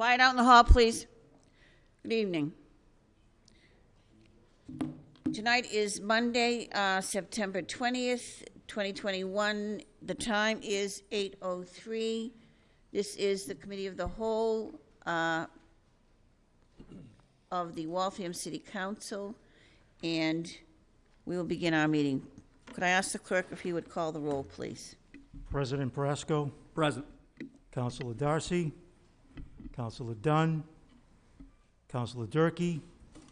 Quiet out in the hall, please. Good evening. Tonight is Monday, uh, September 20th, 2021. The time is 8:03. This is the Committee of the Whole uh, of the Waltham City Council, and we will begin our meeting. Could I ask the clerk if he would call the roll, please? President Brasco, Present. Councilor Darcy, Councilor Dunn, Councilor Durkee,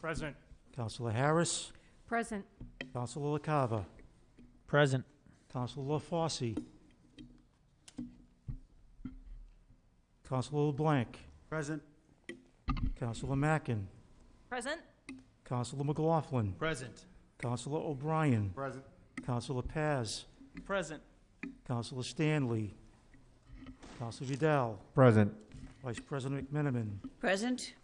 Present. Councilor Harris, Present. Councilor LaCava, Present. Councilor LaFosse, Councilor LeBlanc, Present. Councilor Mackin, Present. Councilor McLaughlin, Present. Councilor O'Brien, Present. Councilor Paz, Present. Councilor Stanley, Councilor Vidal, Present. Vice President McMenamin, Present?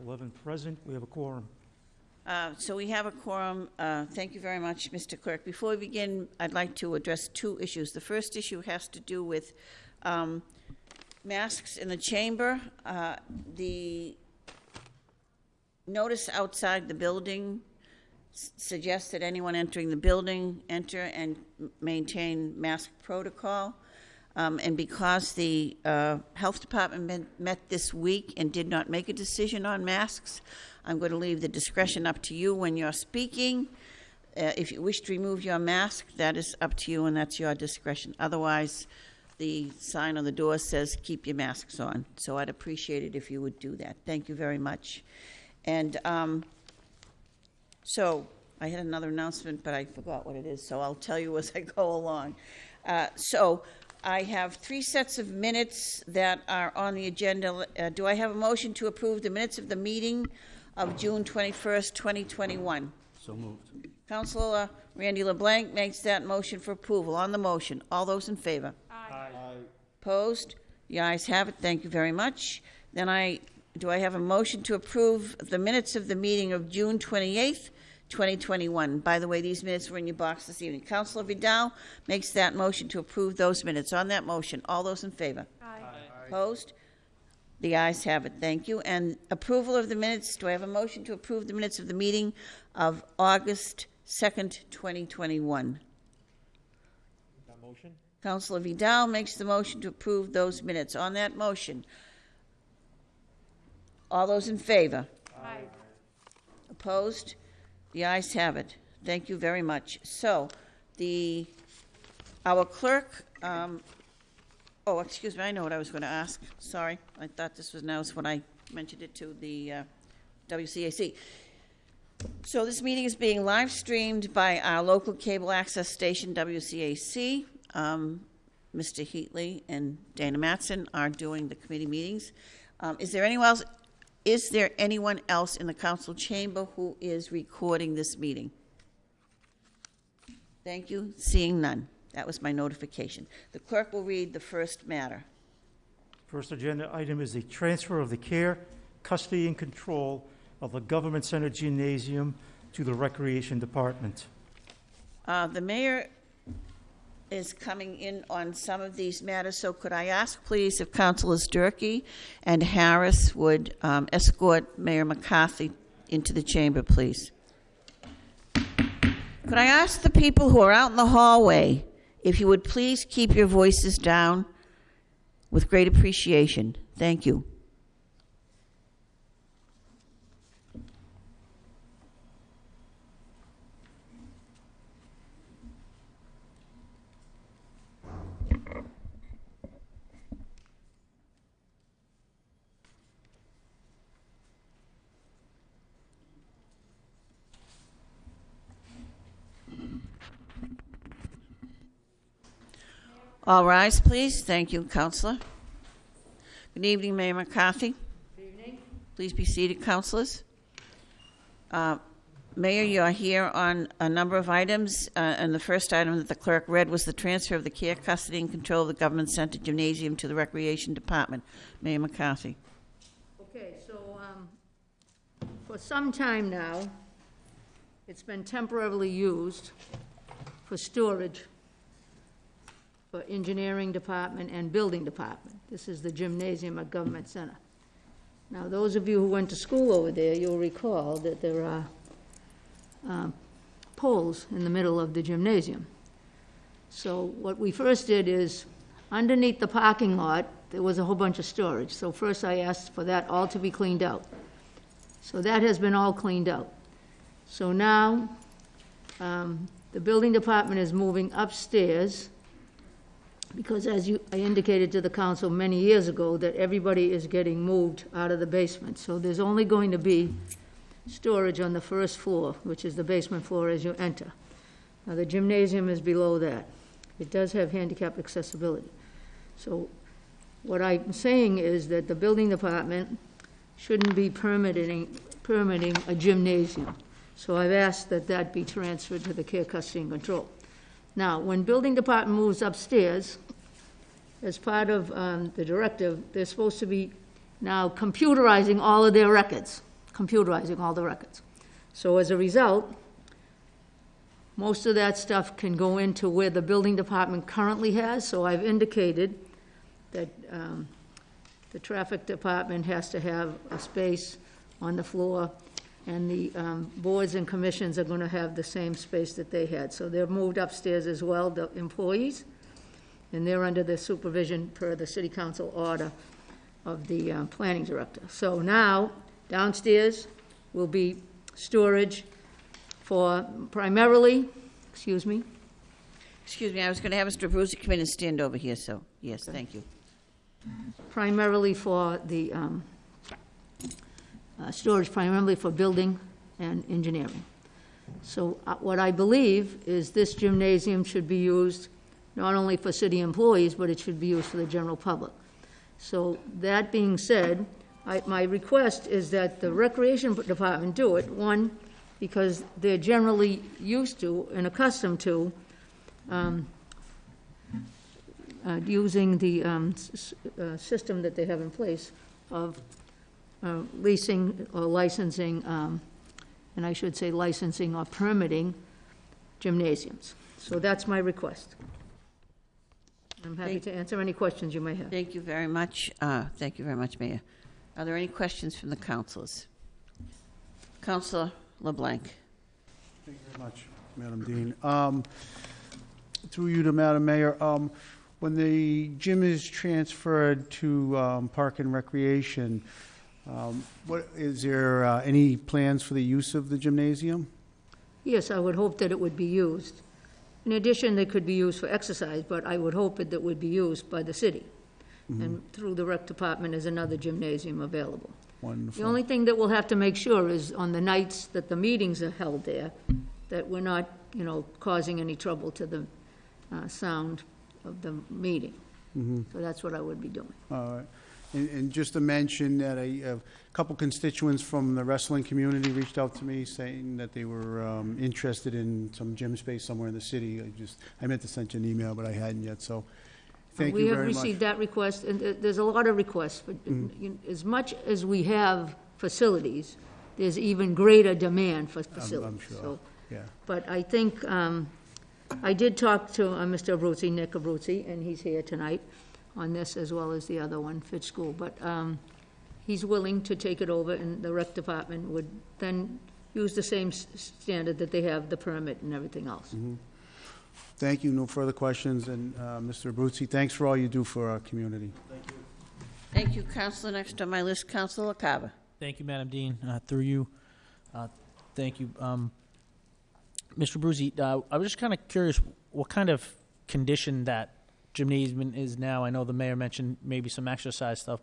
11 present, we have a quorum. Uh, So we have a quorum. Uh, Thank you very much, Mr. Clerk. Before we begin, I'd like to address two issues. The first issue has to do with um, masks in the chamber. Uh, The notice outside the building suggests that anyone entering the building enter and maintain mask protocol. Um, And because the uh, Health Department met- this week and did not make a decision on masks, I'm going to leave the discretion up to you when you're speaking. Uh, If you wish to remove your mask, that is up to you and that's your discretion. Otherwise, the sign on the door says, "Keep your masks on." So I'd appreciate it if you would do that. Thank you very much. And um, so, I had another announcement, but I forgot what it is, so I'll tell you as I go along. Uh, So, I have three sets of minutes that are on the agenda. Uh, Do I have a motion to approve the minutes of the meeting of June 21st, 2021? So moved. Councilor Randy LeBlanc makes that motion for approval. On the motion, all those in favor? Aye. Opposed? The ayes have it. Thank you very much. Then I, do I have a motion to approve the minutes of the meeting of June 28th, 2021? By the way, these minutes were in your box this evening. Councilor Vidal makes that motion to approve those minutes. On that motion, all those in favor? Aye. Opposed? The ayes have it. Thank you. And approval of the minutes, do I have a motion to approve the minutes of the meeting of August 2nd, 2021? That motion? Councilor Vidal makes the motion to approve those minutes. On that motion, all those in favor? Aye. Opposed? The ayes have it. Thank you very much. So, the, our clerk, um, oh, excuse me, I know what I was going to ask. Sorry, I thought this was announced when I mentioned it to the uh, WCAC. So this meeting is being live streamed by our local cable access station, WCAC. Um, Mr. Heatley and Dana Matson are doing the committee meetings. Um, Is there anyone else, is there anyone else in the council chamber who is recording this meeting? Thank you. Seeing none. That was my notification. The clerk will read the first matter. First agenda item is the transfer of the care, custody, and control of the Government Center Gymnasium to the Recreation Department. Uh, The mayor is coming in on some of these matters, so could I ask, please, if Councilors Durkee and Harris would um, escort Mayor McCarthy into the chamber, please? Could I ask the people who are out in the hallway if you would please keep your voices down with great appreciation? Thank you. All rise, please. Thank you, Counselor. Good evening, Mayor McCarthy. Good evening. Please be seated, councilors. Uh, Mayor, you are here on a number of items, uh, and the first item that the clerk read was the transfer of the care, custody, and control of the Government Center Gymnasium to the Recreation Department. Mayor McCarthy. Okay, so, um, for some time now, it's been temporarily used for storage for engineering department and building department. This is the gymnasium at Government Center. Now, those of you who went to school over there, you'll recall that there are um, poles in the middle of the gymnasium. So what we first did is, underneath the parking lot, there was a whole bunch of storage. So first I asked for that all to be cleaned out. So that has been all cleaned out. So now, um, the building department is moving upstairs, because as you, I indicated to the council many years ago, that everybody is getting moved out of the basement. So there's only going to be storage on the first floor, which is the basement floor as you enter. Now, the gymnasium is below that. It does have handicap accessibility. So what I'm saying is that the building department shouldn't be permitting, permitting a gymnasium. So I've asked that that be transferred to the care, custody, and control. Now, when building department moves upstairs, as part of um, the directive, they're supposed to be now computerizing all of their records, computerizing all the records. So as a result, most of that stuff can go into where the building department currently has, so I've indicated that um, the traffic department has to have a space on the floor, and the um, boards and commissions are going to have the same space that they had. So they're moved upstairs as well, the employees, and they're under the supervision per the city council order of the uh, planning director. So now, downstairs will be storage for primarily, excuse me, Excuse me, I was going to have Mr. Abruzzi come in and stand over here, so, yes, thank you. primarily for the, um, uh, storage primarily for building and engineering. So uh, what I believe is this gymnasium should be used not only for city employees, but it should be used for the general public. So that being said, I, my request is that the recreation department do it, one, because they're generally used to and accustomed to, um, uh, using the um, uh, system that they have in place of uh, leasing or licensing, um, and I should say licensing or permitting gymnasiums. So that's my request. I'm happy Thank- to answer any questions you may have. Thank you very much. Uh, Thank you very much, Mayor. Are there any questions from the councilors? Councilor LeBlanc. Thank you very much, Madam Dean. Um, Through you to Madam Mayor, um, when the gym is transferred to um, Park and Recreation, um, what, is there uh, any plans for the use of the gymnasium? Yes, I would hope that it would be used. In addition, they could be used for exercise, but I would hope that it would be used by the city. And through the rec department is another gymnasium available. The Wonderful. only thing that we'll have to make sure is on the nights that the meetings are held there, that we're not, you know, causing any trouble to the uh, sound of the meeting. So that's what I would be doing. All right. And, and just to mention that a, a couple constituents from the wrestling community reached out to me saying that they were um, interested in some gym space somewhere in the city. I just, I meant to send you an email, but I hadn't yet, so thank We you have very much. Received that request, and there- there's a lot of requests, but you- as much as we have facilities, there's even greater demand for facilities. sure. So, Yeah. But I think, um, I did talk to uh, Mr. Abruzzi, Nick Abruzzi, and he's here tonight on this as well as the other one, Fitch School. But um, he's willing to take it over, and the rec department would then use the same s- standard that they have, the permit and everything else. Thank you. No further questions. And uh, Mr. Abruzzi, thanks for all you do for our community. Thank you, Thank you, Councilor. Next on my list, Councilor Carver. Thank you, Madam Dean. Uh, Through you, uh, thank you. Um, Mr. Bruzy, uh, I was just kind of curious what kind of condition that gymnasium is now. I know the mayor mentioned maybe some exercise stuff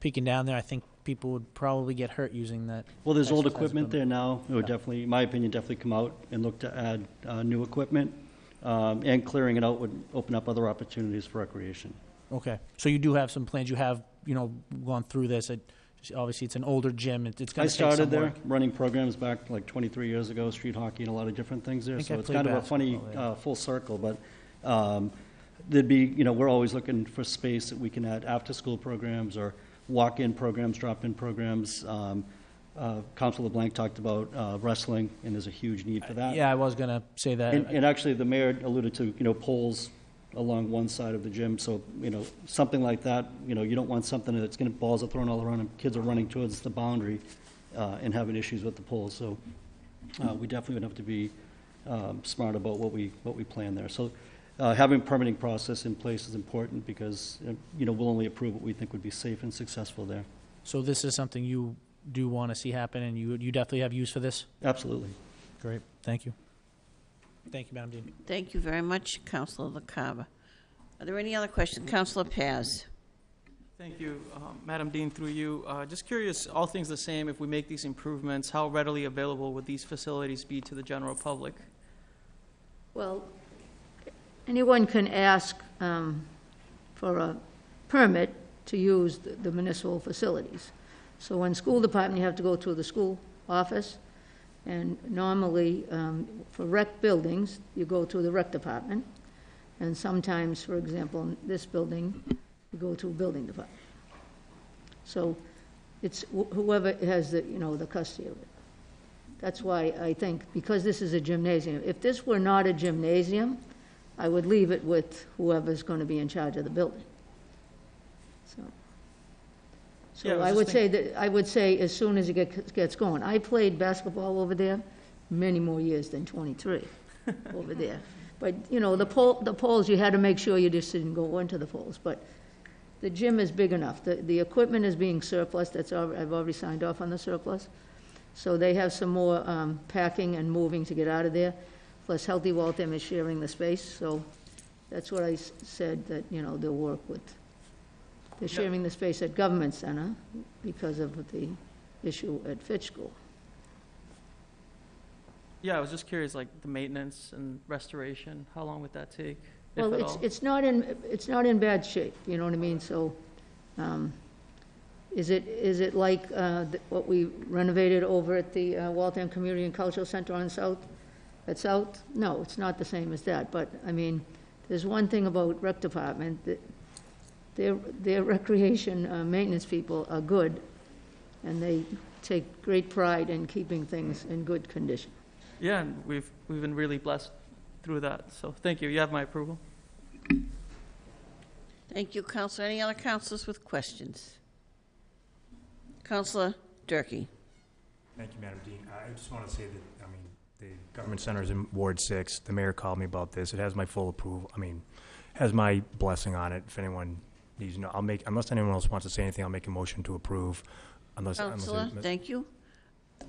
peeking down there. I think people would probably get hurt using that. Well, there's old Exercise equipment there now. It would definitely, in my opinion, definitely come out and look to add uh, new equipment. Um, And clearing it out would open up other opportunities for recreation. Okay, so you do have some plans. You have, you know, gone through this. It, obviously, it's an older gym. It, it's I going to take some started there, work. running programs back like 23 years ago, street hockey and a lot of different things there. think I So it's played kind of a funny, basketball, yeah. uh, full circle, but um, there'd be, you know, we're always looking for space that we can add after-school programs or walk-in programs, drop-in programs. Um, uh, Council LeBlanc talked about uh, wrestling, and there's a huge need for that. Yeah, I was going to say that. And, and actually, the mayor alluded to, you know, poles along one side of the gym. So, you know, something like that, you know, you don't want something that's going to, balls are thrown all around and kids are running towards the boundary uh, and having issues with the poles. So uh, we definitely would have to be um, smart about what we, what we plan there. So uh, having permitting process in place is important because, uh, you know, we'll only approve what we think would be safe and successful there. So this is something you do want to see happen, and you you definitely have use for this. Absolutely. Great, thank you. Thank you, Madam Dean. Thank you very much, Counselor LaCava. Are there any other questions? Counselor Paz? Thank you, um, Madam Dean, through you. Uh, Just curious, all things the same, if we make these improvements, how readily available would these facilities be to the general public? Well, anyone can ask um, for a permit to use the the municipal facilities. So in school department, you have to go through the school office, and normally, um, for rec buildings, you go through the rec department, and sometimes, for example, in this building, you go through building department. So it's wh- whoever has the, you know, the custody of it. That's why I think, because this is a gymnasium, if this were not a gymnasium, I would leave it with whoever's going to be in charge of the building. So, Yeah, I so was I just would say that, I would say as soon as it gets, gets going. I played basketball over there many more years than 23 over there. But, you know, the pole, the poles, you had to make sure you just didn't go into the poles. But the gym is big enough. The, the equipment is being surplus, that's, al- I've already signed off on the surplus. So they have some more um, packing and moving to get out of there. Plus Healthy Waltham is sharing the space, so that's what I s- said, that, you know, they'll work with. They're sharing the space at Government Center because of the issue at Fitch School. Yeah, I was just curious, like, the maintenance and restoration, how long would that take, if Well, at it's, all? it's not in, it's not in bad shape, you know what I mean? So, um, is it, is it like uh, th- what we renovated over at the uh, Waltham Community and Cultural Center on South, at South? No, it's not the same as that, but, I mean, there's one thing about rec department, that their, their recreation uh, maintenance people are good, and they take great pride in keeping things in good condition. Yeah, and we've, we've been really blessed through that, so thank you, you have my approval. Thank you, Counselor. Any other counselors with questions? Counselor Durkee? Thank you, Madam Dean. I just want to say that, I mean, the government center is in Ward Six. The mayor called me about this. It has my full approval, I mean, has my blessing on it. If anyone needs to know, I'll make, unless anyone else wants to say anything, I'll make a motion to approve. Unless, unless. Counselor, thank you.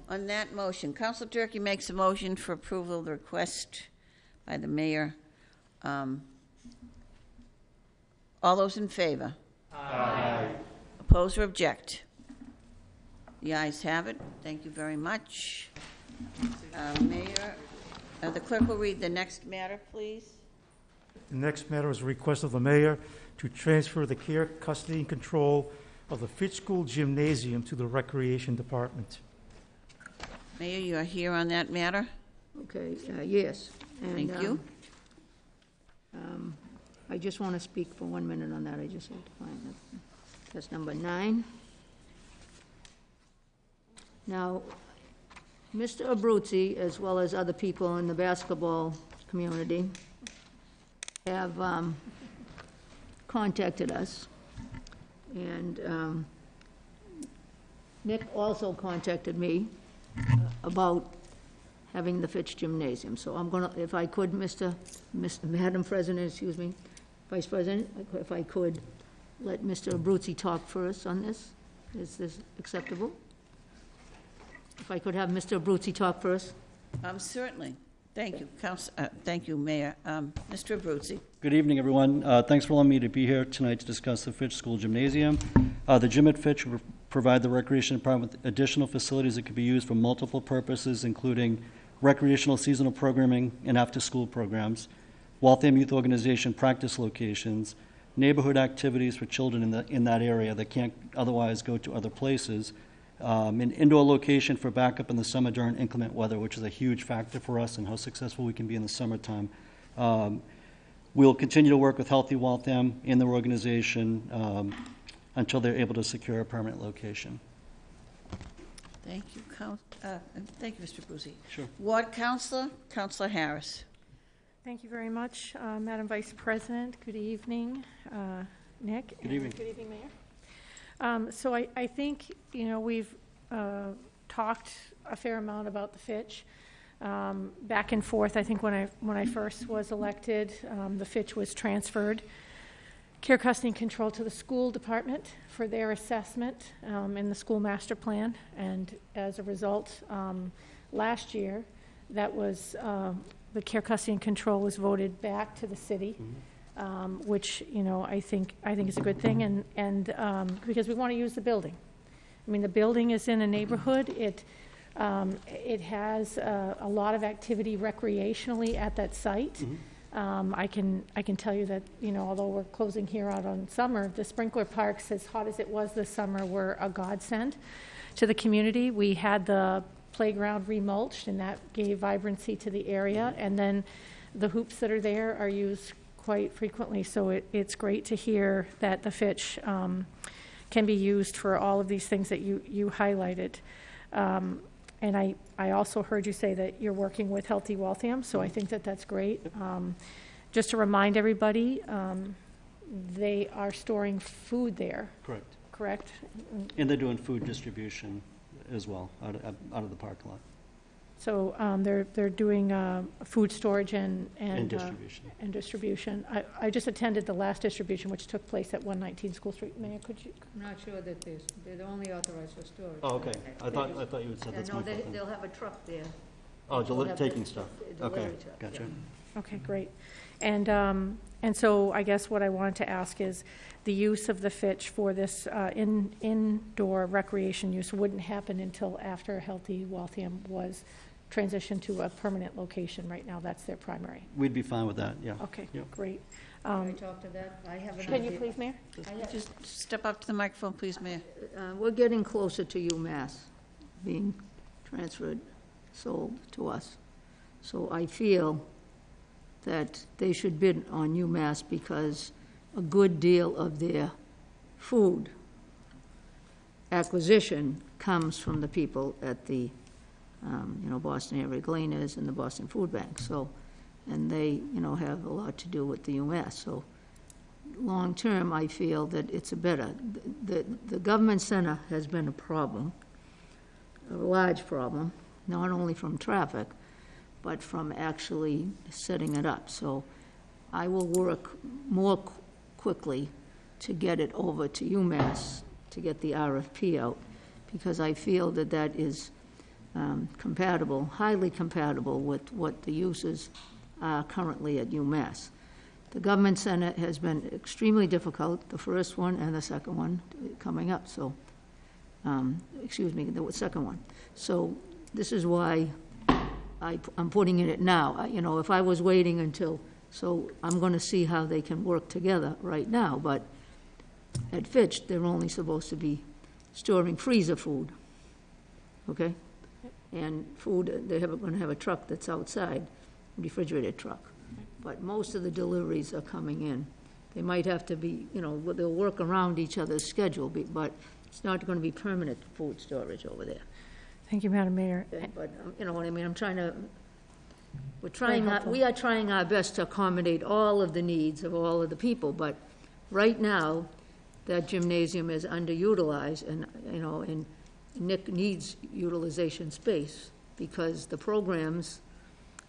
On that motion, Counselor Durkee makes a motion for approval of the request by the mayor. Um, All those in favor? Aye. Oppose or object? The ayes have it. Thank you very much. Uh, Mayor, uh, the clerk will read the next matter, please. The next matter is a request of the mayor to transfer the care, custody, and control of the Fitch School Gymnasium to the Recreation Department. Mayor, you are here on that matter? Okay, uh, yes. and, Thank you. um, um, I just want to speak for one minute on that, I just have to find it. That's number nine. Now, Mr. Abruzzi, as well as other people in the basketball community, have um, contacted us, and um, Nick also contacted me about having the Fitch Gymnasium. So I'm gonna, if I could, Mr., Mr. Madam President, excuse me, Vice President, if I could, let Mr. Abruzzi talk first on this. Is this acceptable? If I could have Mr. Abruzzi talk first? Um, Certainly. Thank you, Counsel, uh, thank you, Mayor. Um, Mr. Abruzzi? Good evening, everyone. Uh, Thanks for allowing me to be here tonight to discuss the Fitch School Gymnasium. Uh, The gym at Fitch will provide the Recreation Department with additional facilities that could be used for multiple purposes, including recreational seasonal programming and after-school programs, Waltham Youth Organization practice locations, neighborhood activities for children in the, in that area that can't otherwise go to other places, um, an indoor location for backup in the summer during inclement weather, which is a huge factor for us and how successful we can be in the summertime. Um, We'll continue to work with Healthy Waltham and their organization um, until they're able to secure a permanent location. Thank you, Coun- uh, thank you, Mr. Abruzzi. Sure. Ward Councilor, Counselor Harris. Thank you very much, uh, Madam Vice President. Good evening, uh, Nick. Good evening. Good evening, Mayor. Um, So I, I think, you know, we've uh, talked a fair amount about the Fitch. Um, Back and forth, I think when I, when I first was elected, um, the Fitch was transferred care, custody, and control to the school department for their assessment um, in the school master plan. And as a result, um, last year, that was, um, the care, custody, and control was voted back to the city, um, which, you know, I think, I think is a good thing, and, and, um, because we want to use the building. I mean, the building is in a neighborhood, it, um, it has uh, a lot of activity recreationally at that site. Um, I can, I can tell you that, you know, although we're closing here out on summer, the sprinkler parks, as hot as it was this summer, were a godsend to the community. We had the playground remulched, and that gave vibrancy to the area. And then the hoops that are there are used quite frequently, so it, it's great to hear that the Fitch um, can be used for all of these things that you, you highlighted. Um, And I, I also heard you say that you're working with Healthy Waltham, so I think that that's great. Um, Just to remind everybody, um, they are storing food there, Correct. correct? And they're doing food distribution as well, out of, out of the parking lot, So um, they're, they're doing uh, food storage and, and and, uh, distribution. and distribution. I, I just attended the last distribution, which took place at 119 School Street. Mayor, could you, I'm not sure that they're, they're only authorized for storage. Oh, okay. I thought, I thought you had said Yeah, that's no, my they, fault. they'll have a truck there. Oh, they'll deli- have taking the- stuff. the Okay, delivery truck, gotcha. yeah. Okay, great. And, um, and so I guess what I wanted to ask is, the use of the Fitch for this uh, in indoor recreation use wouldn't happen until after Healthy Waltham was transitioned to a permanent location. Right now, that's their primary. We'd be fine with that, yeah. Okay, Yep. great. Can I Um, talk to that? I have an Can you idea. please, Mayor? I have- Just step up to the microphone, please, Mayor. uh, We're getting closer to UMass being transferred, sold to us. So I feel that they should bid on UMass because a good deal of their food acquisition comes from the people at the, um, you know, Boston Area Gleaners and the Boston Food Bank. So, and they, you know, have a lot to do with the UMass. So long-term, I feel that it's a better, the, the government center has been a problem, a large problem, not only from traffic, but from actually setting it up. So I will work more qu- quickly to get it over to UMass, to get the RFP out, because I feel that that is um, compatible, highly compatible with what the uses are currently at UMass. The government center has been extremely difficult, the first one and the second one coming up, so, um, excuse me, the second one. So this is why I, I'm putting in it now. I- You know, if I was waiting until, so I'm gonna see how they can work together right now, but at Fitch, they're only supposed to be storing freezer food, okay? And food, they're gonna have a truck that's outside, a refrigerated truck. But most of the deliveries are coming in. They might have to be, you know, they'll work around each other's schedule, be- but it's not gonna be permanent food storage over there. Thank you, Madam Mayor. Okay, But, um, you know what I mean, I'm trying to, we're trying, our- helpful. we are trying our best to accommodate all of the needs of all of the people, but right now, that gymnasium is underutilized, and, you know, and Nick needs utilization space, because the programs,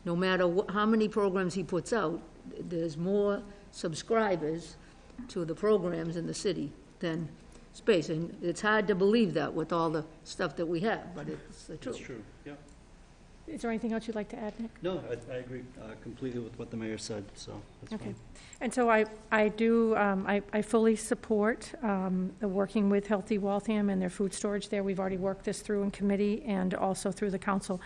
no matter wh- how many programs he puts out, there's more subscribers to the programs in the city than space, and it's hard to believe that with all the stuff that we have, but it's the truth. True, yeah. Is there anything else you'd like to add, Nick? No, I, I agree uh, completely with what the mayor said, so that's Okay. fine. And so I, I do, um, I, I fully support, um, the working with Healthy Waltham and their food storage there. We've already worked this through in committee and also through the council.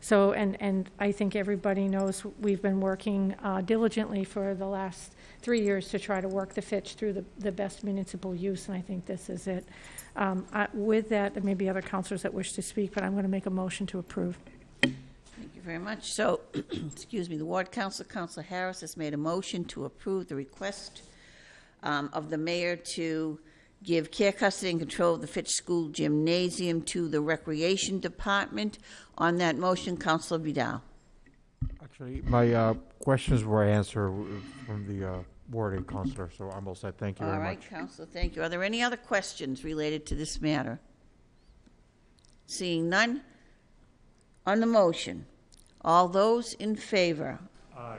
So, and, and I think everybody knows we've been working uh, diligently for the last three years to try to work the Fitch through the, the best municipal use, and I think this is it. Um, I, with that, there may be other councilors that wish to speak, but I'm going to make a motion to approve. Thank you very much. So, excuse me, the ward council, Council Harris, has made a motion to approve the request um, of the mayor to give care, custody, and control of the Fitch School Gymnasium to the Recreation Department. On that motion, Councilor Vidal. Actually, my uh, questions were answered from the uh, wording, Counselor, so I'm all set. Thank you All very right, much. Counselor, thank you. Are there any other questions related to this matter? Seeing none, on the motion, all those in favor? Aye.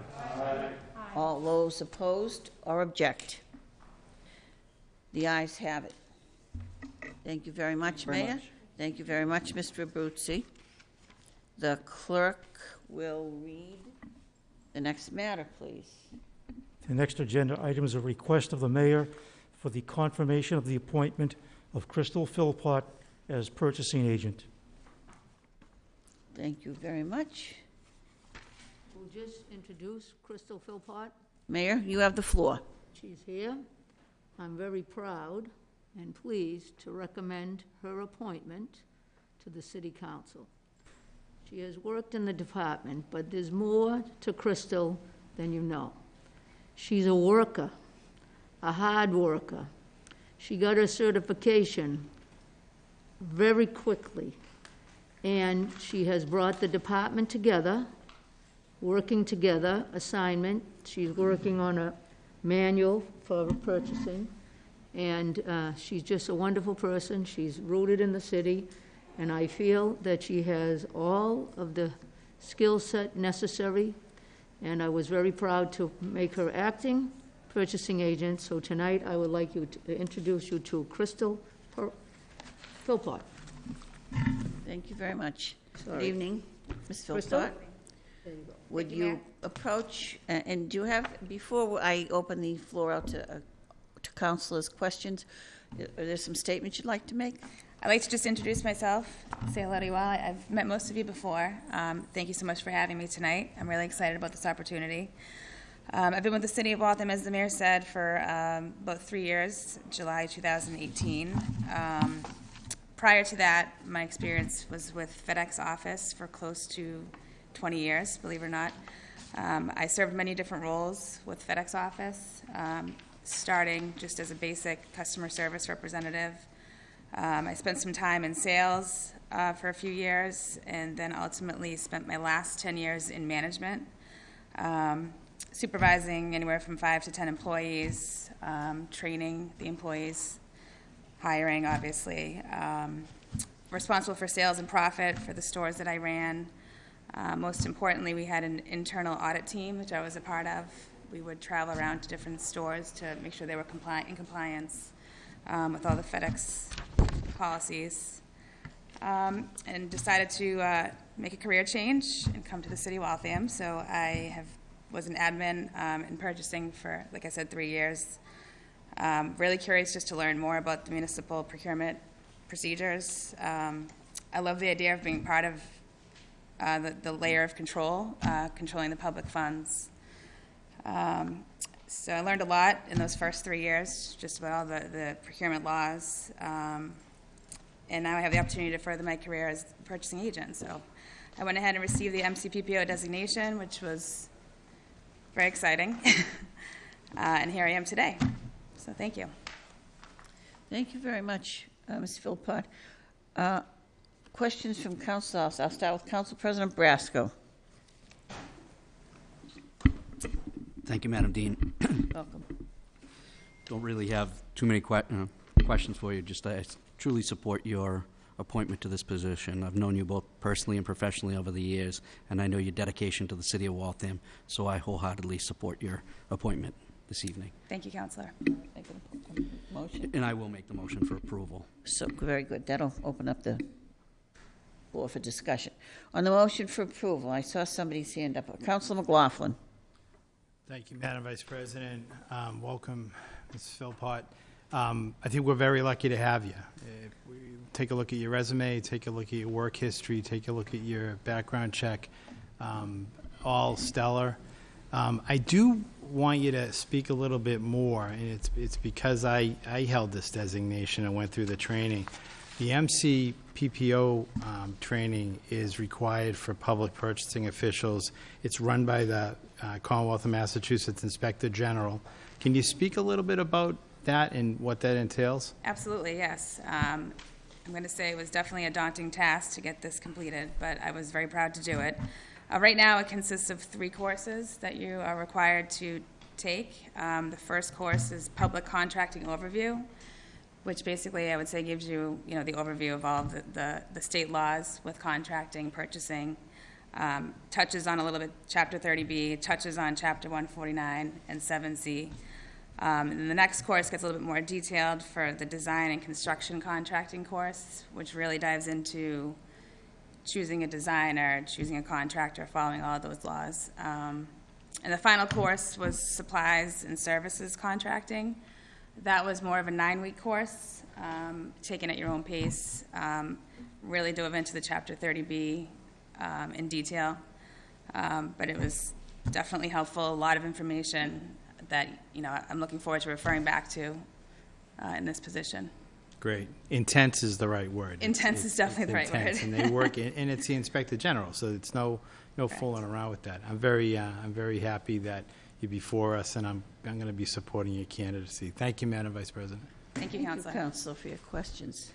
All those opposed or object? The ayes have it. Thank you very much, Very Mayor. much. Thank you very much, Mr. Abruzzi. The clerk will read the next matter, please. The next agenda item is a request of the mayor for the confirmation of the appointment of Crystal Philpott as purchasing agent. Thank you very much. We'll just introduce Crystal Philpott. Mayor, you have the floor. She's here. I'm very proud and pleased to recommend her appointment to the city council. She has worked in the department, but there's more to Crystal than you know. She's a worker, a hard worker. She got her certification very quickly, and she has brought the department together, working together, assignment. She's working on a manual for purchasing, and uh, she's just a wonderful person. She's rooted in the city, and I feel that she has all of the skill set necessary, and I was very proud to make her acting purchasing agent. So tonight, I would like you to introduce you to Crystal Philpott. Thank you very much. Good evening, Ms. Philpott. There you go. Would Thank you, you approach, a- and do you have, before I open the floor out to, uh, to councilors' questions, are there some statements you'd like to make? I'd like to just introduce myself, say hello to you all. I- I've met most of you before. Um, thank you so much for having me tonight. I'm really excited about this opportunity. Um, I've been with the City of Waltham, as the mayor said, for um, about three years, July 2018. Um, prior to that, my experience was with FedEx office for close to 20 years, believe it or not. Um, I served many different roles with FedEx office, um, starting just as a basic customer service representative. Um, I spent some time in sales uh, for a few years, and then ultimately spent my last 10 years in management, um, supervising anywhere from five to 10 employees, um, training the employees, hiring, obviously, um, responsible for sales and profit for the stores that I ran. Uh, most importantly, we had an internal audit team, which I was a part of. We would travel around to different stores to make sure they were compliant, in compliance um, with all the FedEx policies. Um, and decided to uh, make a career change and come to the city of Waltham. So I have was an admin um, in purchasing for, like I said, three years. Um, really curious just to learn more about the municipal procurement procedures. Um, I love the idea of being part of uh, the, the layer of control, uh, controlling the public funds. Um, so I learned a lot in those first three years, just about all the, the procurement laws. Um, and now I have the opportunity to further my career as a purchasing agent. So I went ahead and received the MCPPO designation, which was very exciting. uh, and here I am today. So thank you. Thank you very much, uh, Ms. Philpott. Uh, Questions from council, I'll I'll start with Council President Brasco. Thank you, Madam Dean. Welcome. Don't really have too many que- uh, questions for you, just I truly support your appointment to this position. I've known you both personally and professionally over the years, and I know your dedication to the city of Waltham, so I wholeheartedly support your appointment this evening. Thank you, Counselor. Make a Motion. And I will make the motion for approval. So, very good. That'll open up the floor for discussion. On the motion for approval, I saw somebody's hand up. Council McLaughlin. Thank you, Madam Vice President. Um, Welcome, Ms. Philpott. Um, I think we're very lucky to have you. If we Take a look at your resume, take a look at your work history, take a look at your background check, um, all stellar. Um, I do want you to speak a little bit more, and it's, it's because I, I held this designation and went through the training. The MC PPO um, training is required for public purchasing officials. It's run by the uh, Commonwealth of Massachusetts Inspector General. Can you speak a little bit about that and what that entails? Absolutely, yes. Um, I'm going to say it was definitely a daunting task to get this completed, but I was very proud to do it. Uh, right now, it consists of three courses that you are required to take. Um, the first course is Public Contracting Overview, which basically I would say gives you, you know, the overview of all the, the, the state laws with contracting, purchasing, um, touches on a little bit Chapter 30B, touches on Chapter 149 and 7C. Um, and the next course gets a little bit more detailed for the design and construction contracting course, which really dives into choosing a designer, choosing a contractor, following all those laws. Um, and the final course was supplies and services contracting. That was more of a nine-week course, um, taken at your own pace. Um, really dove into the Chapter 30B um, in detail, um, but it was definitely helpful. A lot of information that you know I'm looking forward to referring back to uh, in this position. Great. Intense is the right word. It's- Intense is definitely it's the right word. And they work, in- and it's the Inspector General, so it's no, no fooling around with that. I'm very, uh, I'm very happy that you're before us, and I'm, I'm going to be supporting your candidacy. Thank you, Madam Vice President. Thank you, Thank you, Counselor. Counselor, for your questions.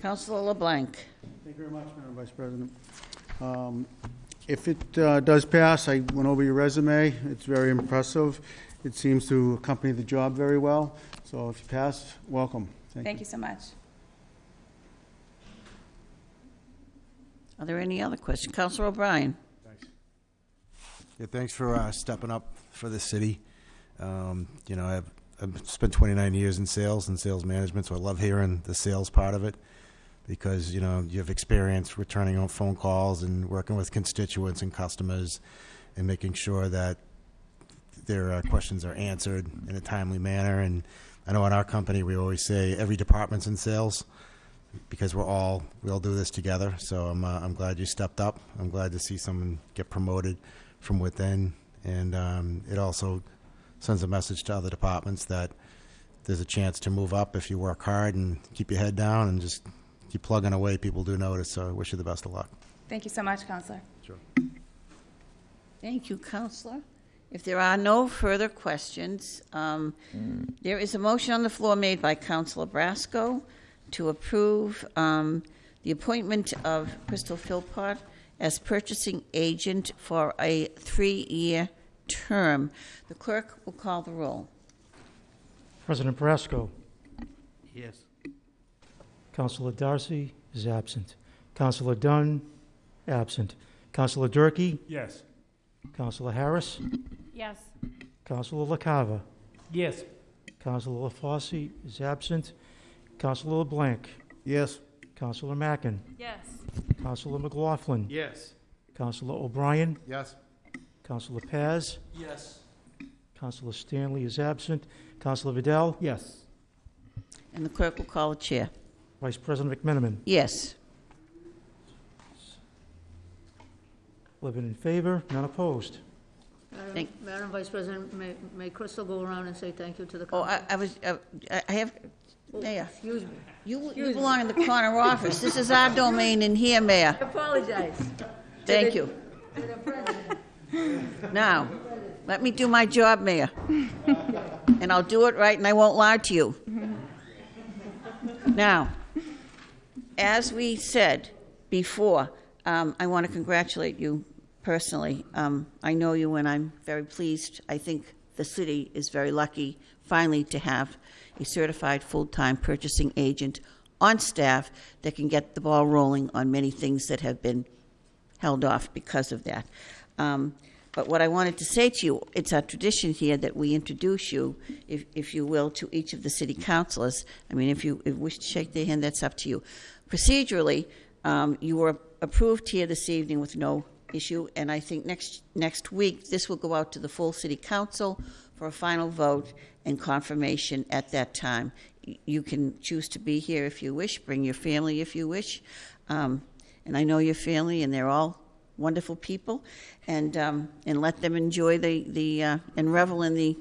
Counselor LeBlanc. Thank you very much, Madam Vice President. Um, If it uh, does pass, I went over your resume. It's very impressive. It seems to accompany the job very well. So if you pass, welcome. Thank you so much. Are there any other questions? Counselor O'Brien? Yeah, thanks for uh, stepping up for the city. Um, you know, I've, I've spent 29 years in sales and sales management, so I love hearing the sales part of it because, you know, you have experience returning on phone calls and working with constituents and customers and making sure that their uh, questions are answered in a timely manner. And I know in our company, we always say every department's in sales because we're all, we all do this together. So I'm, uh, I'm glad you stepped up. I'm glad to see someone get promoted from within. And um, it also sends a message to other departments that there's a chance to move up if you work hard and keep your head down and just keep plugging away. People do notice, so I wish you the best of luck. Thank you so much, Counselor. Sure. Thank you, Counselor. If there are no further questions, um, there is a motion on the floor made by Councilor Brasco to approve um, the appointment of Crystal Philpott as purchasing agent for a three-year term. The clerk will call the roll. President Brasco. Yes. Councilor Darcy is absent. Councilor Dunn, absent. Councilor Durkee, Yes. Counselor Harris, Yes. Counselor LaCava, Yes. Counselor LaFosse is absent. Counselor LeBlanc, Yes. Counselor Mackin, Yes. Counselor McLaughlin, Yes. Counselor O'Brien, Yes. Counselor Paz, Yes. Counselor Stanley is absent. Counselor Vidal, Yes. And the clerk will call the chair. Vice President McMenamin. Yes. Eleven in favor, none opposed. Madam- Thank- Madam Vice President, may, may Crystal go around and say thank you to the Oh, council? I I was, uh, I I have, Mayor, Excuse me. you you belong in the corner office. This is our domain in here, Mayor. I apologize. Thank you. To the president. Now, let me do my job, Mayor. And I'll do it right, and I won't lie to you. Now, as we said before, um, I want to congratulate you personally. Um, I know you, and I'm very pleased. I think the city is very lucky finally to have a certified full-time purchasing agent on staff that can get the ball rolling on many things that have been held off because of that. Um, but what I wanted to say to you, it's our tradition here that we introduce you, if, if you will, to each of the city councilors. I mean, if you if you wish to shake their hand, that's up to you. Procedurally, um, you were approved here this evening with no issue, and I think next next week this will go out to the full city council for a final vote and confirmation at that time. You can choose to be here if you wish, bring your family if you wish. Um, and I know your family, and they're all wonderful people, and um, and let them enjoy the the uh, and revel in the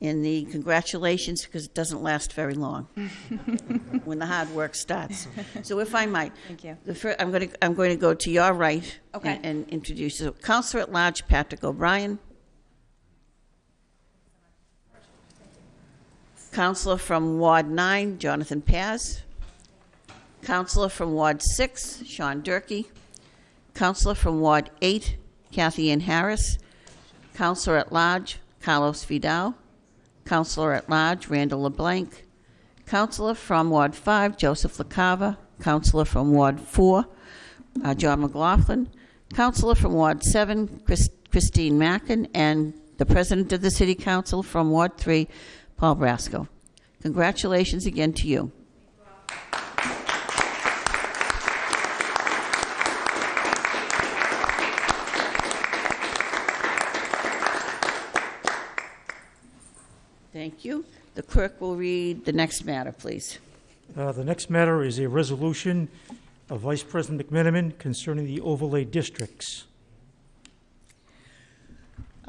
in the congratulations because it doesn't last very long when the hard work starts. So, if I might, Thank you. the fir- I'm going to I'm going to go to your right Okay. and, and introduce you. Councilor at Large Patrick O'Brien. Councilor from Ward 9, Jonathan Paz. Councilor from Ward 6, Sean Durkee, Councilor from Ward 8, Cathyann Harris. Counselor at Large, Carlos Vidal. Councilor at Large, Randall LeBlanc. Councilor from Ward 5, Joseph LaCava. Councilor from Ward 4, uh, John McLaughlin. Councilor from Ward 7, Chris- Christine Mackin. And the President of the City Council from Ward 3, Paul Brasco. Congratulations again to you. The clerk will read the next matter, please. Uh, The next matter is a resolution of Vice President McMenamin concerning the overlay districts.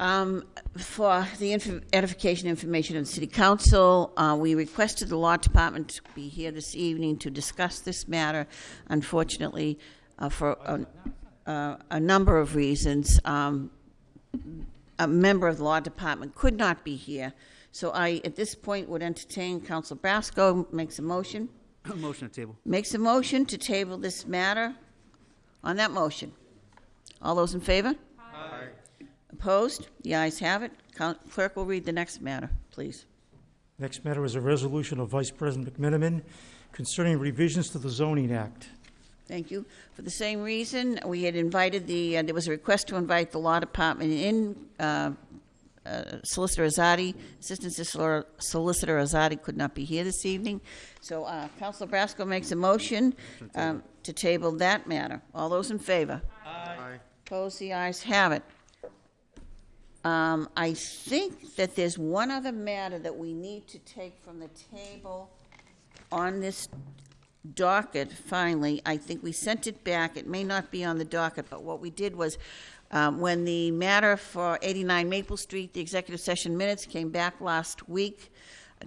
Um, For the inf- edification information of the city council, uh, we requested the law department to be here this evening to discuss this matter. Unfortunately, uh, for a, uh, a number of reasons, um, a member of the law department could not be here. So I, at this point, would entertain Council Brasco makes a motion, Motion to table. makes a motion to table this matter. On that motion, all those in favor? Aye. Opposed? The ayes have it. Coun- Clerk will read the next matter, please. Next matter is a resolution of Vice President McMenamin concerning revisions to the zoning act. Thank you. For the same reason, we had invited the, uh, there was a request to invite the law department in. uh, uh, Solicitor Azadi, Assistant Solicitor- Solicitor Azadi could not be here this evening. So uh, Councilor Brasco makes a motion um, to table that matter. All those in favor? Aye. Opposed? The ayes have it. Um, I think that there's one other matter that we need to take from the table on this docket, finally. I think we sent it back. It may not be on the docket, but what we did was, um, when the matter for 89 Maple Street, the executive session minutes came back last week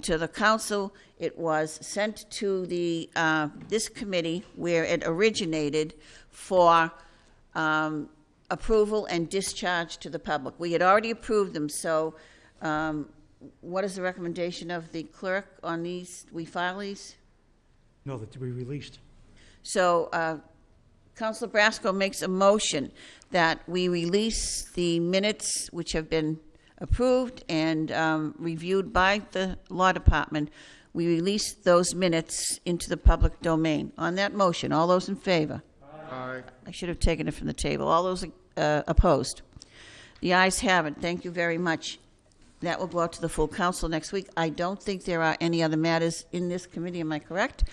to the council, it was sent to the, uh, this committee where it originated for um, approval and discharge to the public. We had already approved them, so um, what is the recommendation of the clerk on these? We file these? No, that to be released. So uh, Councilor Brasco makes a motion that we release the minutes which have been approved and um, reviewed by the Law Department. We release those minutes into the public domain. On that motion, all those in favor? Aye. I should have taken it from the table. All those uh, opposed? The ayes have it. Thank you very much. That will go out to the full council next week. I don't think there are any other matters in this committee, am I correct?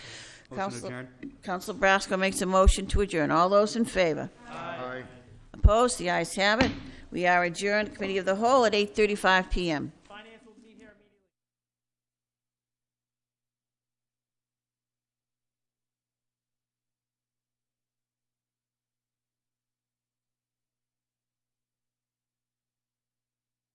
Council- Council Brasco makes a motion to adjourn. All those in favor? Aye. Opposed? The ayes have it. We are adjourned, Committee of the Whole, at 8:35 PM.